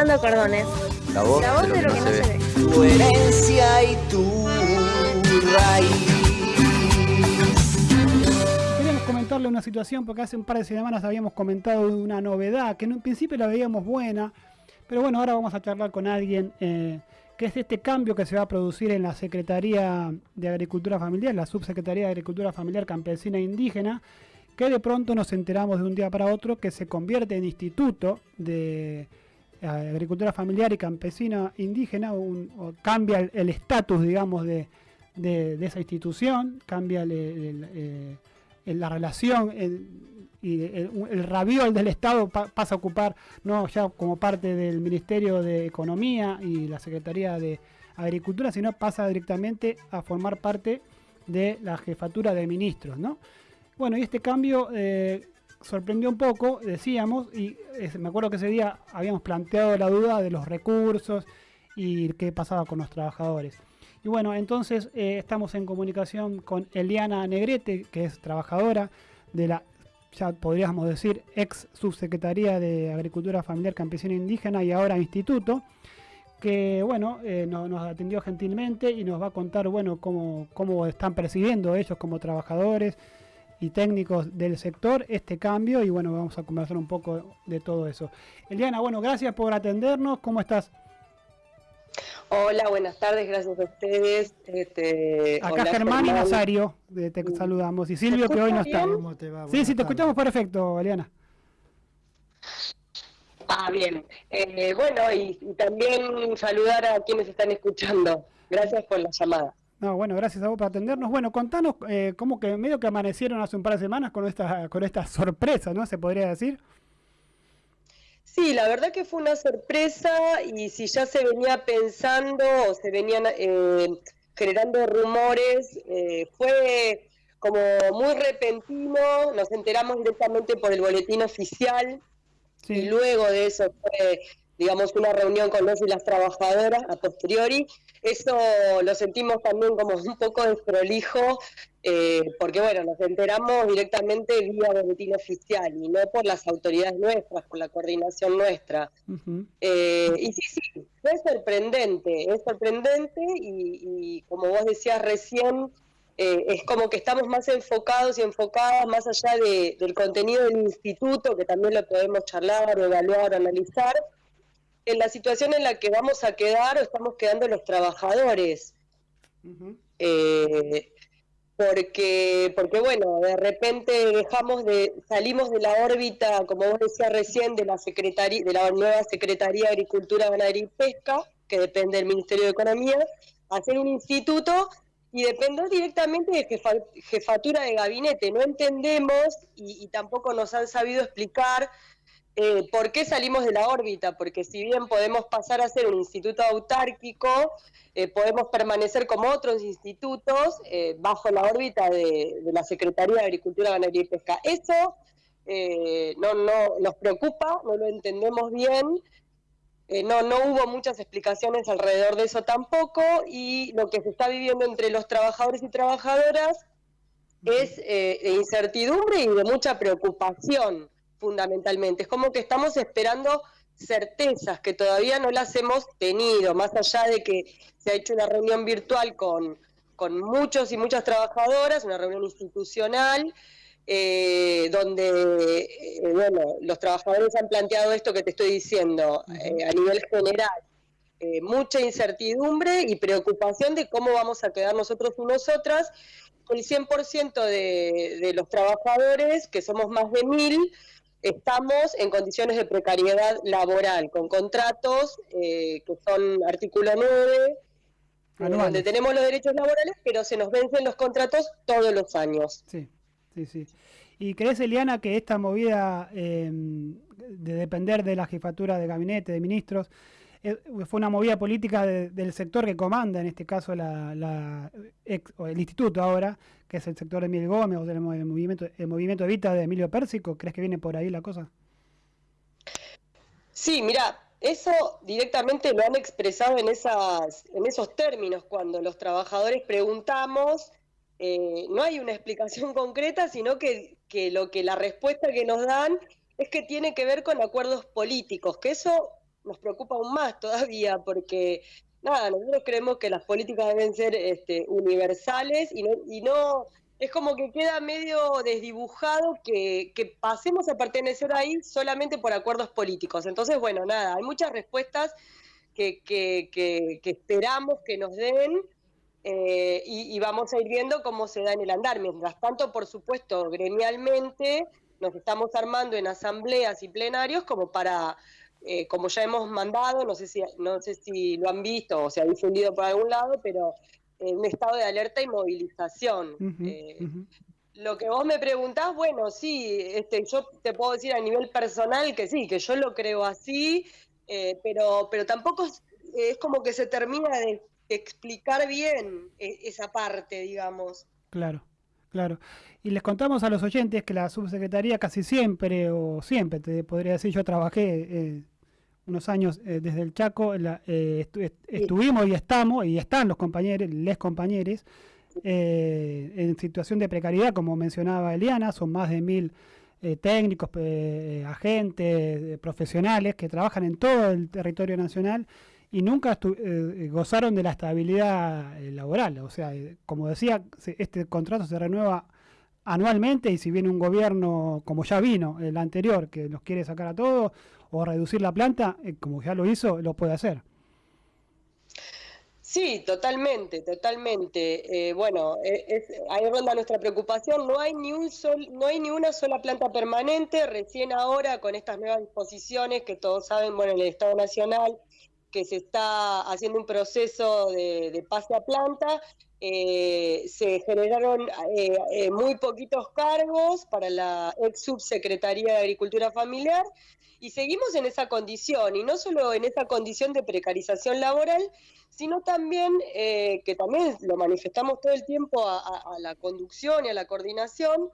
Cordones. La voz, La voz de lo que no se ve. Tu herencia y tu raíz. Queríamos comentarle una situación porque hace un par de semanas habíamos comentado de una novedad que en un principio la veíamos buena, pero bueno, ahora vamos a charlar con alguien eh, que es este cambio que se va a producir en la Secretaría de Agricultura Familiar, la Subsecretaría de Agricultura Familiar Campesina e Indígena, que de pronto nos enteramos de un día para otro que se convierte en Instituto de Agricultura Familiar y Campesina Indígena, cambia el- estatus, digamos, de, esa institución, cambia eh, la relación el- y el, raviol del Estado pa- pasa a ocupar no ya como parte del Ministerio de Economía y la Secretaría de Agricultura, sino pasa directamente a formar parte de la jefatura de ministros, ¿no? Bueno, y este cambio eh, sorprendió un poco, decíamos, y me acuerdo que ese día habíamos planteado la duda de los recursos y qué pasaba con los trabajadores. Y bueno, entonces eh, estamos en comunicación con Eliana Negrete, que es trabajadora de la, ya podríamos decir, ex subsecretaría de Agricultura Familiar Campesina e Indígena y ahora Instituto, que bueno, eh, no- nos atendió gentilmente y nos va a contar, bueno, cómo, cómo están percibiendo ellos como trabajadores y técnicos del sector este cambio y bueno, vamos a conversar un poco de todo eso. Eliana, bueno, gracias por atendernos, ¿cómo estás? Hola, buenas tardes, gracias a ustedes. Este, Acá hola, Germán y. Nazario, te saludamos. Y Silvio que hoy no está. bien? ¿Cómo te va? Sí, Buenas sí, te tardes. escuchamos perfecto, Eliana. Ah, bien. Eh, bueno, y, y también saludar a quienes están escuchando. Gracias por la llamada. No, bueno, gracias a vos por atendernos. Bueno, contanos eh, cómo que medio que amanecieron hace un par de semanas con esta, con esta sorpresa, ¿no? Se podría decir. Sí, la verdad que fue una sorpresa y si ya se venía pensando o se venían eh, generando rumores, eh, fue como muy repentino, nos enteramos directamente por el boletín oficial y luego de eso fue, digamos, una reunión con los y las trabajadoras a posteriori. Eso lo sentimos también como un poco desprolijo, eh, porque bueno, nos enteramos directamente vía boletín oficial y no por las autoridades nuestras, por la coordinación nuestra. Eh, y sí, sí, fue sorprendente, es sorprendente y, y como vos decías recién, eh, es como que estamos más enfocados y enfocadas más allá de- del contenido del instituto, que también lo podemos charlar, evaluar, analizar, en la situación en la que vamos a quedar o estamos quedando los trabajadores. Eh, porque, porque bueno, de repente dejamos de, salimos de la órbita, como vos decías recién, de la secretaría, de la nueva Secretaría de Agricultura, Ganadería y Pesca, que depende del Ministerio de Economía, a hacer un instituto y depender directamente de jefa- jefatura de gabinete. No entendemos y, y tampoco nos han sabido explicar eh, por qué salimos de la órbita, porque si bien podemos pasar a ser un instituto autárquico, eh, podemos permanecer como otros institutos eh, bajo la órbita de, la Secretaría de Agricultura, Ganadería y Pesca. Eso eh, no, no nos preocupa, no lo entendemos bien. No, no hubo muchas explicaciones alrededor de eso tampoco y lo que se está viviendo entre los trabajadores y trabajadoras es eh, de incertidumbre y de mucha preocupación fundamentalmente. Es como que estamos esperando certezas que todavía no las hemos tenido, más allá de que se ha hecho una reunión virtual con, con muchos y muchas trabajadoras, una reunión institucional, eh, donde eh, bueno, los trabajadores han planteado esto que te estoy diciendo eh, a nivel general. Mucha incertidumbre y preocupación de cómo vamos a quedar nosotros y nosotras. El 100% de, de los trabajadores, que somos más de mil, estamos en condiciones de precariedad laboral, con contratos eh, que son artículo 9, eh, Anuales. donde tenemos los derechos laborales, pero se nos vencen los contratos todos los años. Sí, sí, sí. ¿Y crees, Eliana, que esta movida eh, de depender de la jefatura de gabinete, de ministros, fue una movida política de- del sector que comanda, en este caso el instituto ahora, que es el sector de Miguel Gómez o el movimiento, el movimiento de Emilio Pérsico? ¿Crees que viene por ahí la cosa? Sí, mira, eso directamente lo han expresado en esos términos, cuando los trabajadores preguntamos, eh, no hay una explicación concreta, sino que, que lo que la respuesta que nos dan es que tiene que ver con acuerdos políticos, que eso nos preocupa aún más todavía porque nada, nosotros creemos que las políticas deben ser este, universales y no, y no es como que queda medio desdibujado que, que, pasemos a pertenecer ahí solamente por acuerdos políticos. Entonces, bueno, nada, hay muchas respuestas que, que, que esperamos que nos den eh, y, y, vamos a ir viendo cómo se da en el andar. Mientras tanto, por supuesto, gremialmente nos estamos armando en asambleas y plenarios como para eh, como ya hemos mandado, no sé si no sé si lo han visto o se ha difundido por algún lado, pero en un estado de alerta y movilización. Uh -huh, eh, uh -huh. Lo que vos me preguntás, bueno, sí, este, yo te puedo decir a nivel personal que sí, que yo lo creo así, eh, pero, pero tampoco es, es, como que se termina de explicar bien e, esa parte, digamos. Claro. Claro. Y les contamos a los oyentes que la subsecretaría casi siempre, o siempre, te podría decir, yo trabajé eh, unos años eh, desde el Chaco, la, eh, estu estuvimos y estamos, y están los compañeros, les compañeros, eh, en situación de precariedad, como mencionaba Eliana, son más de mil técnicos, agentes, profesionales que trabajan en todo el territorio nacional y nunca gozaron de la estabilidad laboral. O sea, como decía, este contrato se renueva anualmente y si viene un gobierno como ya vino el anterior que los quiere sacar a todos o reducir la planta, eh, como ya lo hizo, lo puede hacer. Sí, totalmente, totalmente. Eh, bueno, es, ahí ronda nuestra preocupación. No hay ni un sol, no hay ni una sola planta permanente. Recién ahora con estas nuevas disposiciones que todos saben, bueno, en el Estado Nacional que se está haciendo un proceso de, pase a planta, eh, se generaron eh, eh, muy poquitos cargos para la ex subsecretaría de Agricultura Familiar y seguimos en esa condición, y no solo en esa condición de precarización laboral, sino también, que también lo manifestamos todo el tiempo a, la conducción y a la coordinación,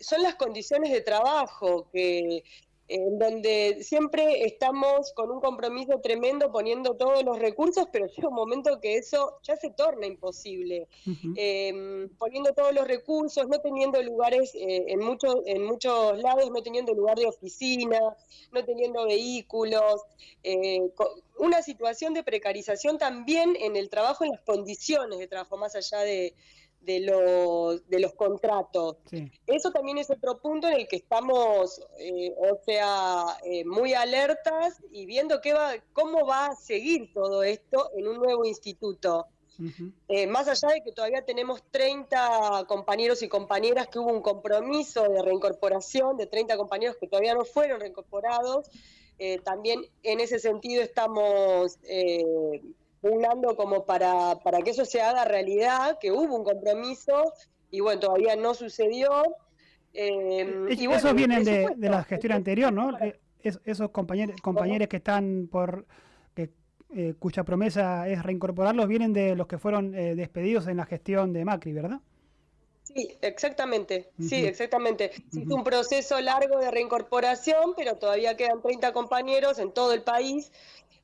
son las condiciones de trabajo que en donde siempre estamos con un compromiso tremendo poniendo todos los recursos, pero llega un momento que eso ya se torna imposible. Uh -huh. eh, poniendo todos los recursos, no teniendo lugares eh, en, mucho, en muchos lados, no teniendo lugar de oficina, no teniendo vehículos, eh, una situación de precarización también en el trabajo, en las condiciones de trabajo, más allá de, de los, de los contratos. Sí. Eso también es otro punto en el que estamos, eh, o sea, eh, muy alertas y viendo qué va, cómo va a seguir todo esto en un nuevo instituto. Uh -huh. eh, más allá de que todavía tenemos 30 compañeros y compañeras que hubo un compromiso de reincorporación, de 30 compañeros que todavía no fueron reincorporados, también en ese sentido estamos pugnando como para, para que eso se haga realidad, que hubo un compromiso y bueno, todavía no sucedió. Eh, y bueno, esos vienen de, de, la gestión anterior, ¿no? Eh, es, esos compañeros, compañeros que están por que, eh, cuya promesa es reincorporarlos vienen de los que fueron eh, despedidos en la gestión de Macri, ¿verdad? Sí, exactamente, uh -huh. sí, exactamente. Uh -huh. Es un proceso largo de reincorporación, pero todavía quedan 30 compañeros en todo el país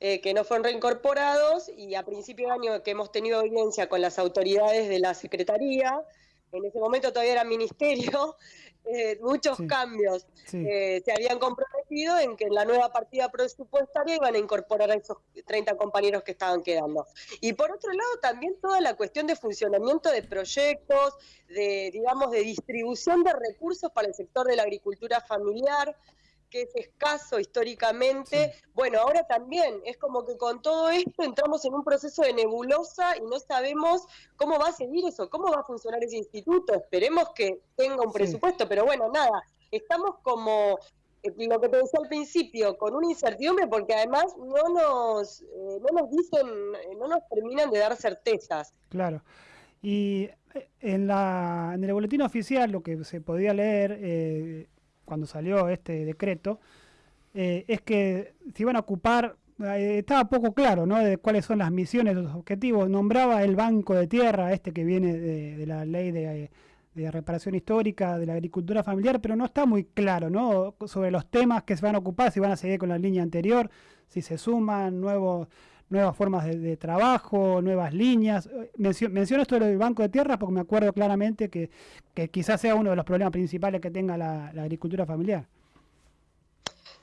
eh, que no fueron reincorporados y a principio de año que hemos tenido audiencia con las autoridades de la Secretaría, en ese momento todavía era ministerio, eh, muchos sí. cambios. Sí. Eh, se habían comprometido en que en la nueva partida presupuestaria iban a incorporar a esos 30 compañeros que estaban quedando. Y por otro lado, también toda la cuestión de funcionamiento de proyectos, de, digamos, de distribución de recursos para el sector de la agricultura familiar, que es escaso históricamente. Sí. Bueno, ahora también es como que con todo esto entramos en un proceso de nebulosa y no sabemos cómo va a seguir eso, cómo va a funcionar ese instituto. Esperemos que tenga un presupuesto, sí. pero bueno, nada, estamos como eh, lo que te decía al principio, con una incertidumbre porque además no nos, eh, no nos dicen, eh, no nos terminan de dar certezas. Claro. Y en, la, en el boletín oficial lo que se podía leer eh, cuando salió este decreto, eh, es que se iban a ocupar, eh, estaba poco claro, ¿no? De cuáles son las misiones, los objetivos. Nombraba el Banco de Tierra, este que viene de, la ley de, de, reparación histórica de la agricultura familiar, pero no está muy claro, ¿no? Sobre los temas que se van a ocupar, si van a seguir con la línea anterior, si se suman nuevos nuevas formas de, trabajo, nuevas líneas. Mencio, menciono esto del Banco de Tierras porque me acuerdo claramente que, que, quizás sea uno de los problemas principales que tenga la, la agricultura familiar.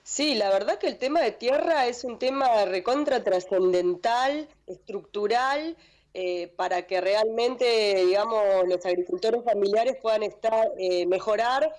Sí, la verdad que el tema de tierra es un tema recontra trascendental, estructural, eh, para que realmente, digamos, los agricultores familiares puedan estar, eh, mejorar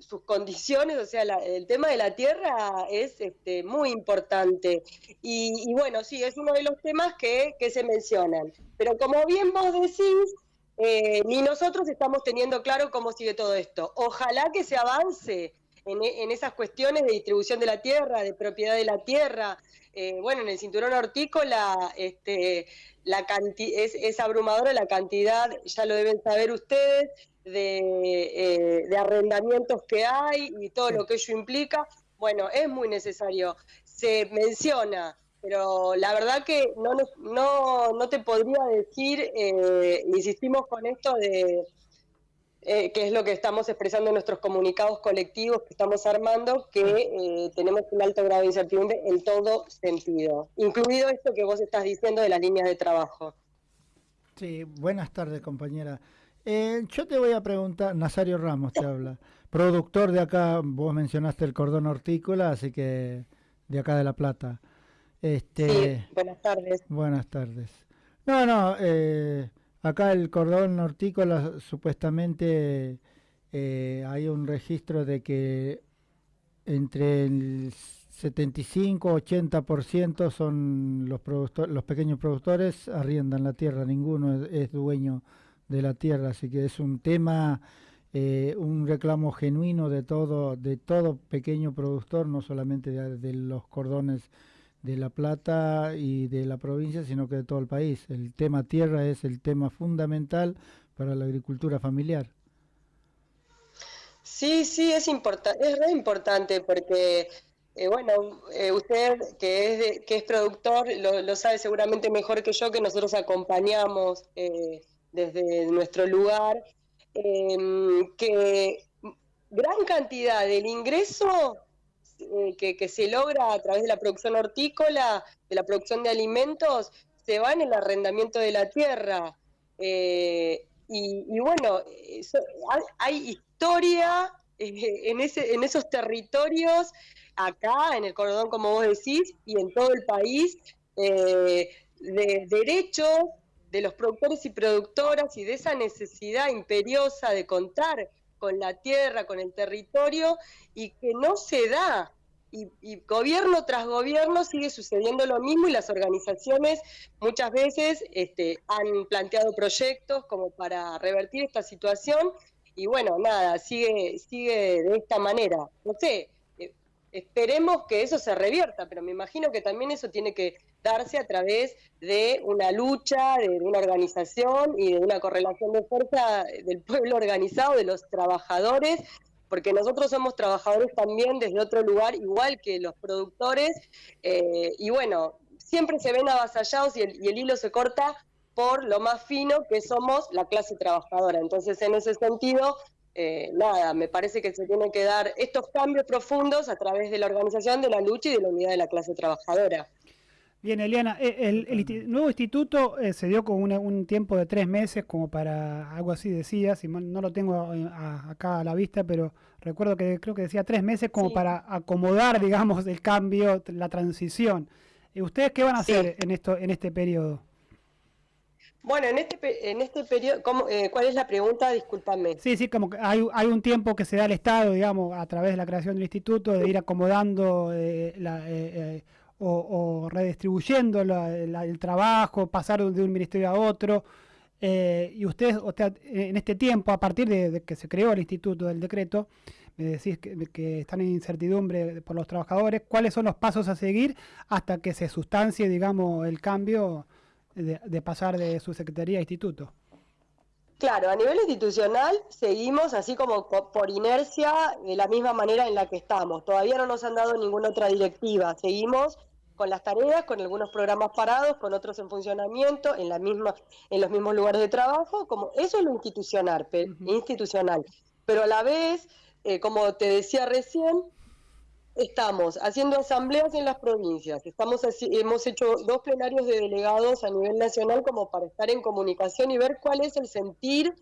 sus condiciones, o sea, el tema de la tierra es este, muy importante. Y, bueno, sí, es uno de los temas que, se mencionan. Pero como bien vos decís, eh, ni nosotros estamos teniendo claro cómo sigue todo esto. Ojalá que se avance en, esas cuestiones de distribución de la tierra, de propiedad de la tierra. Eh, bueno, en el cinturón hortícola este, la es, es abrumadora la cantidad, ya lo deben saber ustedes, de, eh, arrendamientos que hay y todo lo que ello implica. Bueno, es muy necesario. Se menciona, pero la verdad que no, no, no te podría decir, eh, insistimos con esto de eh, que es lo que estamos expresando en nuestros comunicados colectivos que estamos armando, que eh, tenemos un alto grado de incertidumbre en todo sentido, incluido esto que vos estás diciendo de las líneas de trabajo. Sí, buenas tardes compañera. Eh, yo te voy a preguntar, Nazario Ramos te habla, productor de acá, vos mencionaste el cordón hortícola, así que de acá de La Plata. Este, sí, buenas tardes. Buenas tardes. No, no, eh, Acá el cordón hortícola supuestamente eh, hay un registro de que entre el 75-80% son los, pequeños productores, arriendan la tierra, ninguno es, dueño de la tierra, así que es un tema, eh, un reclamo genuino de todo, de todo pequeño productor, no solamente de los cordones de La Plata y de la provincia, sino que de todo el país. El tema tierra es el tema fundamental para la agricultura familiar. Sí, sí, es, importante es re importante porque, eh, bueno, eh, usted que es, que es productor lo, sabe seguramente mejor que yo, que nosotros acompañamos eh, desde nuestro lugar, em, que gran cantidad del ingreso eh, que, se logra a través de la producción hortícola, de la producción de alimentos, se va en el arrendamiento de la tierra. Eh, y, bueno, hay, historia eh, en, ese, en esos territorios, acá en el cordón, como vos decís, y en todo el país, de derechos de los productores y productoras y de esa necesidad imperiosa de contar con la tierra, con el territorio, y que no se da. Y, gobierno tras gobierno sigue sucediendo lo mismo y las organizaciones muchas veces este, han planteado proyectos como para revertir esta situación y bueno, nada, sigue, sigue de esta manera. No sé, esperemos que eso se revierta, pero me imagino que también eso tiene que darse a través de una lucha, de, una organización y de una correlación de fuerza del pueblo organizado, de los trabajadores, porque nosotros somos trabajadores también desde otro lugar, igual que los productores, eh, y bueno, siempre se ven avasallados y el, y el hilo se corta por lo más fino que somos la clase trabajadora. Entonces, en ese sentido, eh, nada, me parece que se tienen que dar estos cambios profundos a través de la organización, de la lucha y de la unidad de la clase trabajadora. Bien, Eliana, eh, el, nuevo instituto eh, se dio con un tiempo de tres meses, como para algo así decía, si no lo tengo eh, acá a la vista, pero recuerdo que creo que decía tres meses como para acomodar, digamos, el cambio, la transición. ¿Ustedes qué van a hacer en esto, en este periodo? Bueno, en este, en este periodo, ¿cuál es la pregunta? Discúlpame. Sí, sí, como que hay, hay un tiempo que se da al Estado, digamos, a través de la creación del instituto, de ir acomodando la o, redistribuyendo el trabajo, pasar de un ministerio a otro. Eh, y ustedes, o en este tiempo, a partir de, que se creó el instituto del decreto, me decís que, están en incertidumbre por los trabajadores, ¿cuáles son los pasos a seguir hasta que se sustancie, digamos, el cambio de, pasar de su secretaría a instituto? Claro, a nivel institucional seguimos así como por inercia de la misma manera en la que estamos. Todavía no nos han dado ninguna otra directiva. Seguimos con las tareas, con algunos programas parados, con otros en funcionamiento, en la misma, en los mismos lugares de trabajo, como eso es lo institucional, institucional. Pero a la vez, eh, como te decía recién, estamos haciendo asambleas en las provincias, estamos hemos hecho dos plenarios de delegados a nivel nacional como para estar en comunicación y ver cuál es el sentir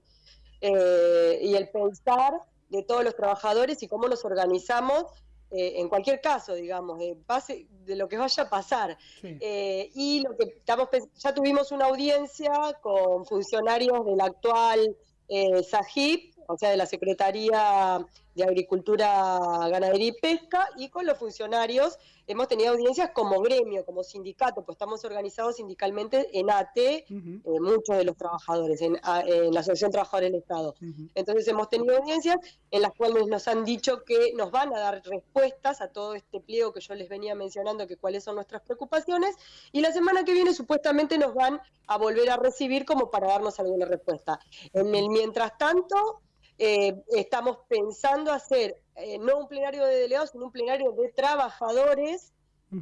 eh, y el pensar de todos los trabajadores y cómo nos organizamos eh, en cualquier caso, digamos, de, pase, de lo que vaya a pasar. Sí. Eh, y lo que estamos ya tuvimos una audiencia con funcionarios del actual SAGIP, o sea, de la Secretaría de Agricultura, Ganadería y Pesca, y con los funcionarios hemos tenido audiencias como gremio, como sindicato, pues estamos organizados sindicalmente en ATE, Ujú, eh, muchos de los trabajadores, en, la Asociación Trabajadores del Estado. Entonces hemos tenido audiencias en las cuales nos han dicho que nos van a dar respuestas a todo este pliego que yo les venía mencionando, que cuáles son nuestras preocupaciones, y la semana que viene supuestamente nos van a volver a recibir como para darnos alguna respuesta. En el mientras tanto, eh, estamos pensando hacer eh, no un plenario de delegados, sino un plenario de trabajadores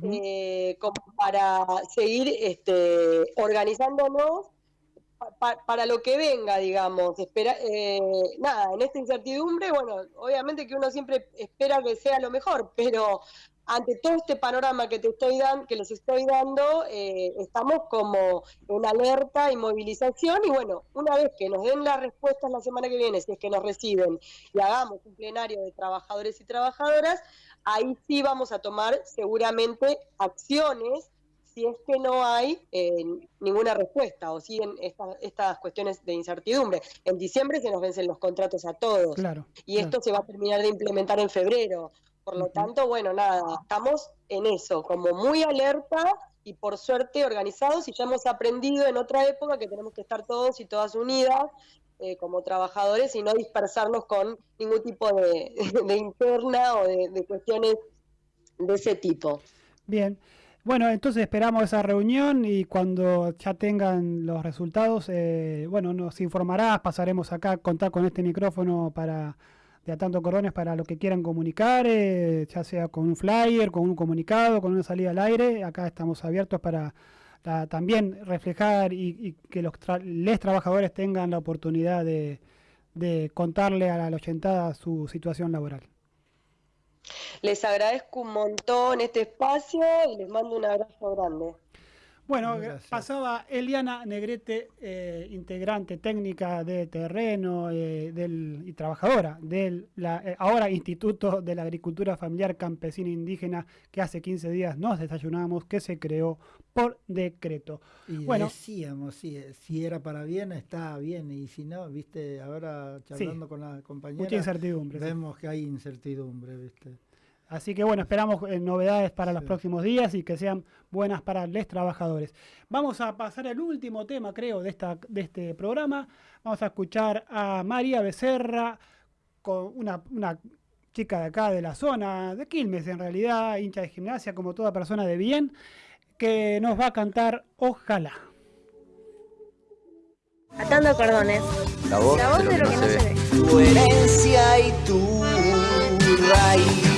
eh, como para seguir este, organizándonos pa- pa- para lo que venga, digamos. Espera, nada, en esta incertidumbre, bueno, obviamente que uno siempre espera que sea lo mejor, pero ante todo este panorama que te estoy dando, que les estoy dando, eh, estamos como en alerta y movilización y bueno, una vez que nos den las respuestas la semana que viene, si es que nos reciben y hagamos un plenario de trabajadores y trabajadoras, ahí sí vamos a tomar seguramente acciones si es que no hay eh, ninguna respuesta o siguen esta- estas cuestiones de incertidumbre. En diciembre se nos vencen los contratos a todos Claro. y esto se va a terminar de implementar en febrero. Por lo tanto, bueno, nada, estamos en eso, como muy alerta y por suerte organizados y ya hemos aprendido en otra época que tenemos que estar todos y todas unidas eh, como trabajadores y no dispersarnos con ningún tipo de, de interna o de, de cuestiones de ese tipo. Bien. Bueno, entonces esperamos esa reunión y cuando ya tengan los resultados, eh, bueno, nos informarás, pasaremos acá a contar con este micrófono para de a tanto cordones para lo que quieran comunicar, eh, ya sea con un flyer, con un comunicado, con una salida al aire. Acá estamos abiertos para también reflejar y, que los tra- les trabajadores tengan la oportunidad de, de contarle a la oyentada su situación laboral. Les agradezco un montón este espacio y les mando un abrazo grande. Bueno, Gracias. pasaba Eliana Negrete, eh, integrante técnica de terreno eh, del, y trabajadora del la, eh, ahora Instituto de la Agricultura Familiar Campesina Indígena, que hace 15 días nos desayunamos, que se creó por decreto. Y Bueno. decíamos, si, si era para bien, está bien, y si no, viste, ahora charlando con la compañera, Mucha incertidumbre. sí. vemos que hay incertidumbre, viste. Así que bueno, esperamos eh, novedades para los próximos días y que sean buenas para los trabajadores. Vamos a pasar al último tema, creo, de, esta, de este programa. Vamos a escuchar a María Becerra, con una, una chica de acá, de la zona, de Quilmes en realidad, hincha de gimnasia, como toda persona de bien, que nos va a cantar Ojalá. Atando cordones. La voz, La voz de lo que no se ve. Tu herencia y tu raíz.